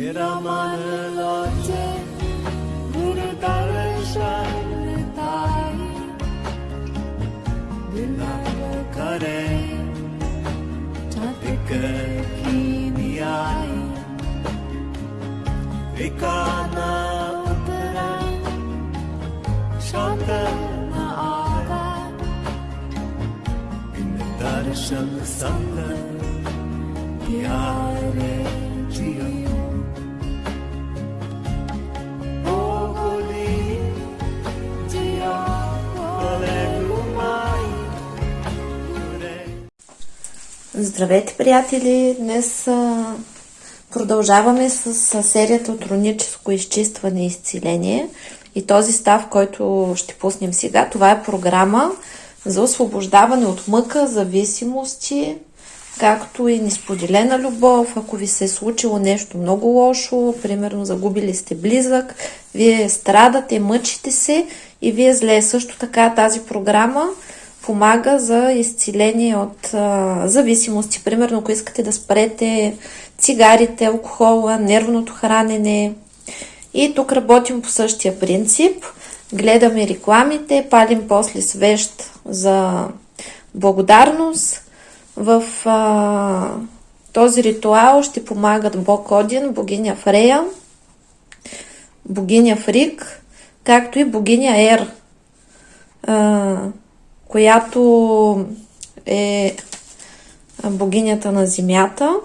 Iramanı loce, murdarı şanlı tay, Bilal'ı kare, çatıkı kimiyay, Vikana utara, şantana ara, Bilal'ı. Здравейте, приятели! Днес а, продължаваме с, с серията от роническо изчистване и изцеление. И този став, който ще пуснем сега, това е програма за освобождаване от мъка, зависимости, както и несподелена любов. Ако ви се е случило нещо много лошо, примерно загубили сте близък, вие страдате, мъчите се и вие зле. Също така тази програма помага за изцеление от а, зависимости. Примерно, ако искате да спрете цигарите, алкохола, нервното хранене. И тук работим по същия принцип. Гледаме рекламите, палим после свещ за благодарност. В а, този ритуал ще помагат Бог Один, богиня Фрея, богиня Фрик, както и богиня Ер. А, която е богинята на земята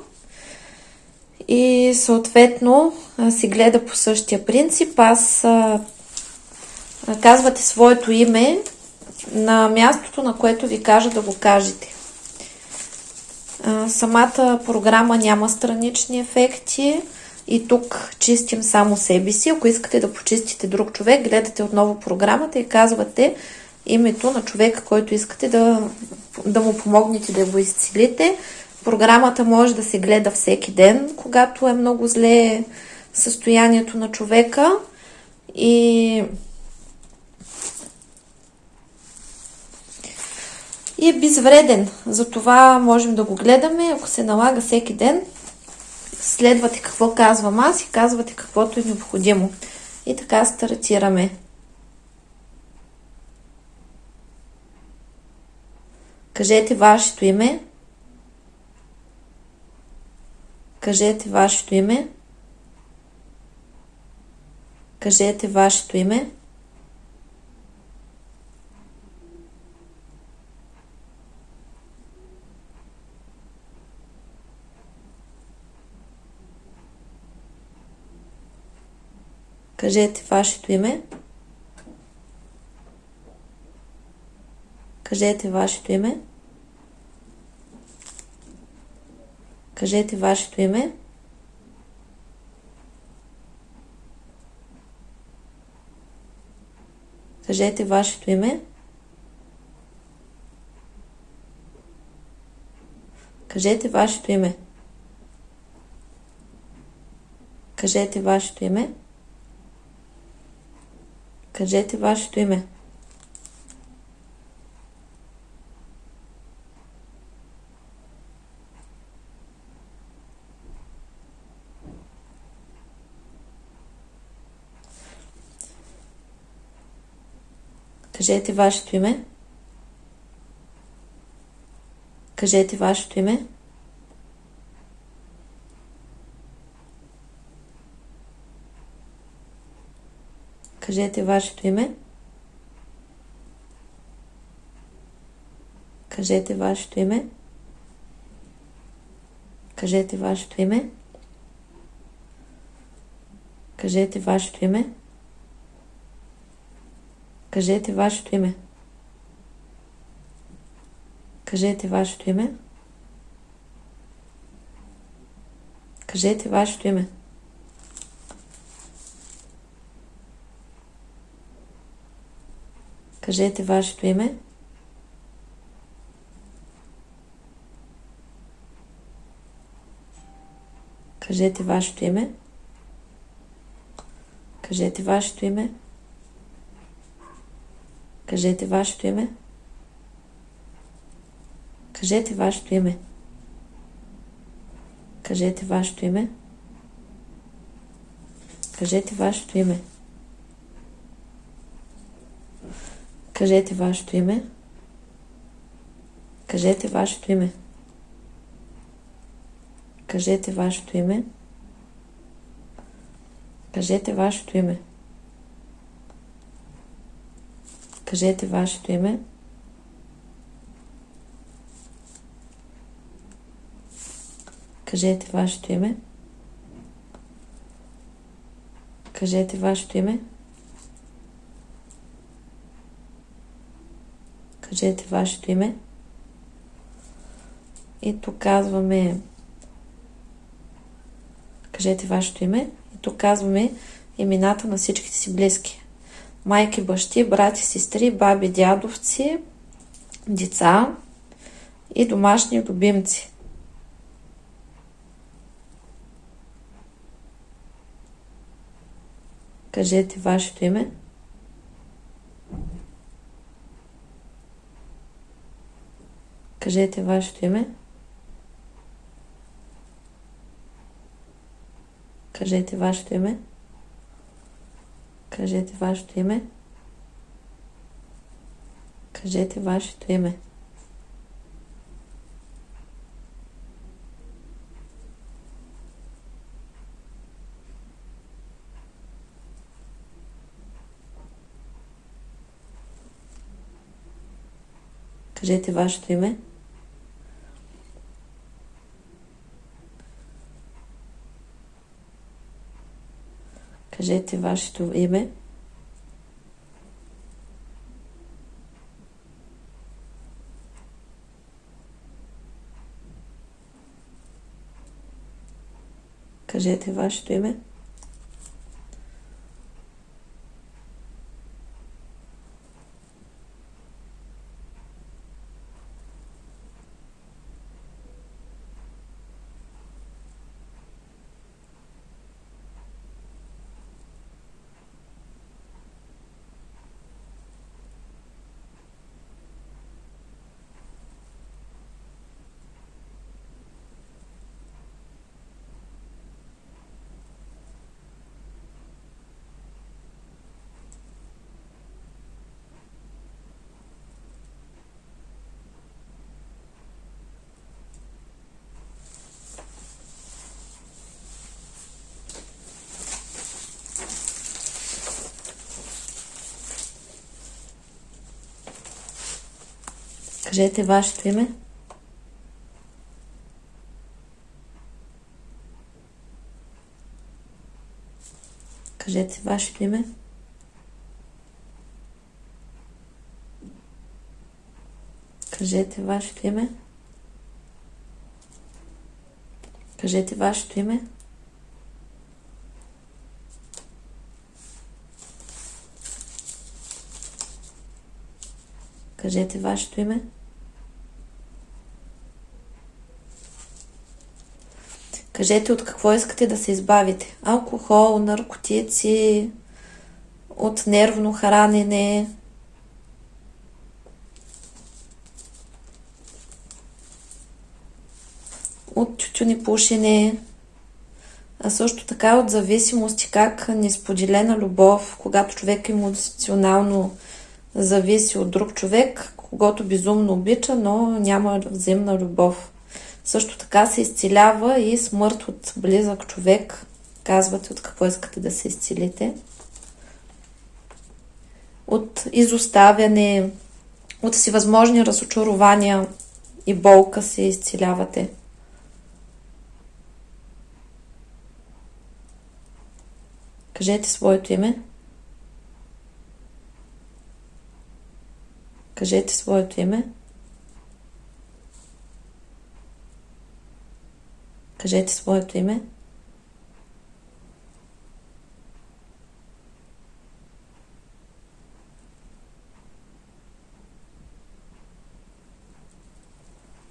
и съответно си гледа по същия принцип. Аз казвате своето име на мястото, на което ви кажа да го кажете. Самата програма няма странични ефекти и тук чистим само себе си. Ако искате да почистите друг човек, гледате отново програмата и казвате името на човека, който искате да, да му помогнете да го изцелите. Програмата може да се гледа всеки ден, когато е много зле състоянието на човека и и е безвреден. Затова можем да го гледаме, ако се налага всеки ден. Следвате какво казвам аз и казвате каквото е необходимо. И така стартираме. Кажете вашето име. Кажете вашето име. Кажете вашето име. Кажете вашето име. Кажете вашето име. Кажете вашето име. Кажете вашето име. Кажете вашето име. Кажете вашето име. Кажете вашето име. Кажете вашето име. Кажете вашето име. Кажете вашето име. Кажете вашето име. Кажете вашето име. Кажете вашето име. Кажете вашето име. Кажете вашето име. Кажете вашето име. Кажете вашето име. Кажете вашето име. Кажете вашето име. Кажете вашето име. Кажете вашето име. Кажете вашето име. Кажете вашето име. Кажете вашето име. Кажете вашето име. Кажете вашето име. Кажете вашето име. Кажете вашето име. Кажете вашето име. Кажете вашето име. Кажете вашето име. И тук казваме Кажете вашето име. И тук казваме имената на всичките си близки. Майки, бащи, брати, сестри, баби, дядовци, деца и домашни любимци. Кажете вашето име. Кажете вашето име. Кажете вашето име. Кажете вашето име. Кажете вашето име. Кажете вашето име. Кажете вашето име. Кажете вашето име. Кажете вашето име. Кажете вашето име. Кажете вашето име. Кажете вашето име. Кажете вашето име. Кажете от какво искате да се избавите. Алкохол, наркотици, от нервно хранене. От тютюни пушене. А също така от зависимости, как несподелена любов, когато човек емоционално зависи от друг човек, когато безумно обича, но няма взаимна любов. Също така се изцелява и смърт от близък човек. Казвате от какво искате да се изцелите. От изоставяне, от всевъзможни разочарования и болка се изцелявате. Кажете своето име. Кажете своето име. Кажете своето име.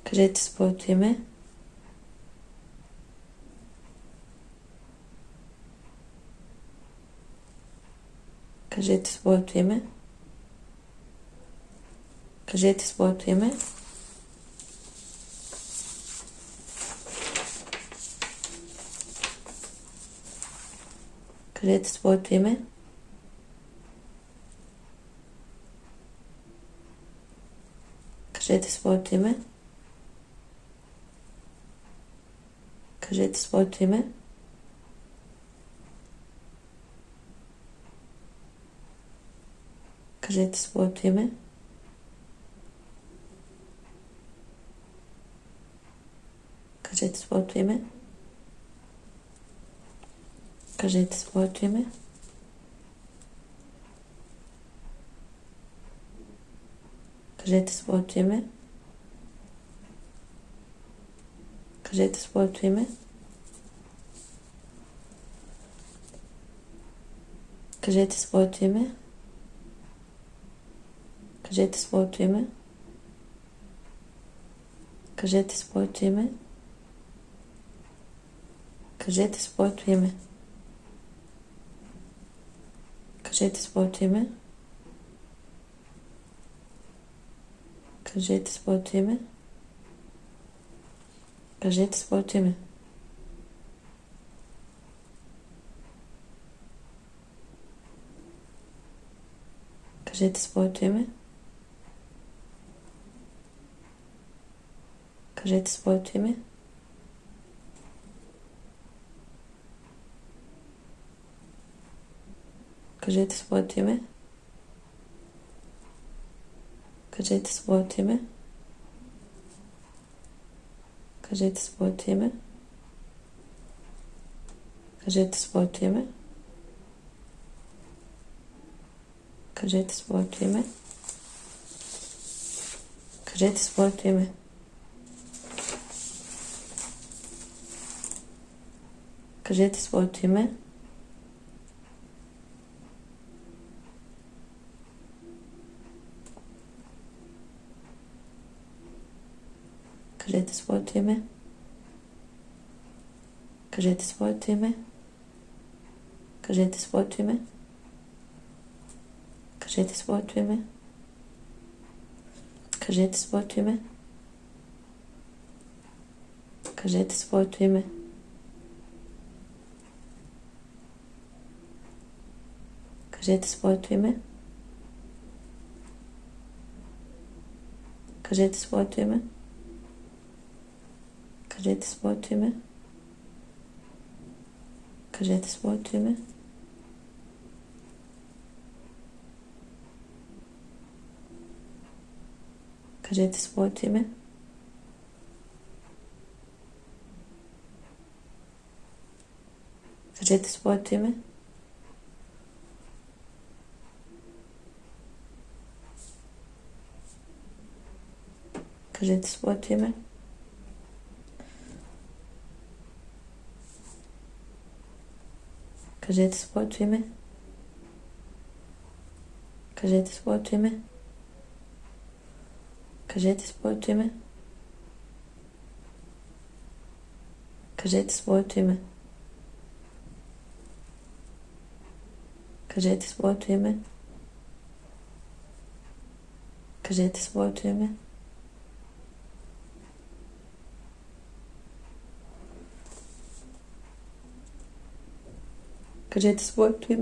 Кажете своето име. Кажете своето име. Кажете своето име. Кажете своето име. Кажете своето име. Кажете своето име. Кажете своето име. Кажете своето име. Кажете своето име. Кажете своето име. Кажете своето име. Кажете своето име. Кажете своето име. Кажете своето име. Кажете своето име. Кажете своето име. Кажете своето име. Кажете своето име. Кажете своето име. Кажете своето име. Кажете своето име. Кажете своето име. Кажете своето име. Кажете своето име. Кажете своето име. Кажете своето име. Кажете своето име. Кажете своето име. Кажете своето име. Кажете своето име. Кажете своето име. Кажете своето име. Кажете своето име. Кажете своето име. Кажете своето име. Кажете своето име. Кажете своето име. Кажете своето име. Кажете своето име. Кажете своето име. Кажете своето име. Кажете своето име. Кажете своето име. Кажете своето име. Кажете своето име. Кажете своето име. Acredito, foi tu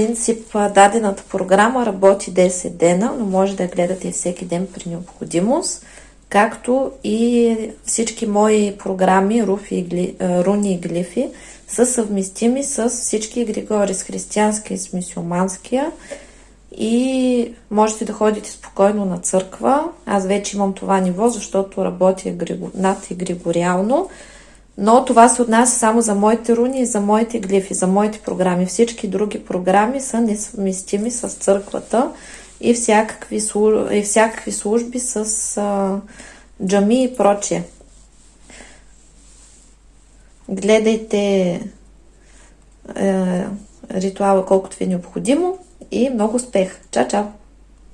принцип дадената програма работи 10 дена, но може да я гледате всеки ден при необходимост, както и всички мои програми, руфи руни и глифи са съвместими с всички Григори, с християнския и с мисиоманския и можете да ходите спокойно на църква. Аз вече имам това ниво, защото работя над и григориално, но това се отнася само за моите руни и за моите глифи, за моите програми. Всички други програми са несъвместими с църквата и всякакви, и всякакви служби с а, джами и прочие. Гледайте е, ритуала колкото ви е необходимо и много успех! Чао, чао!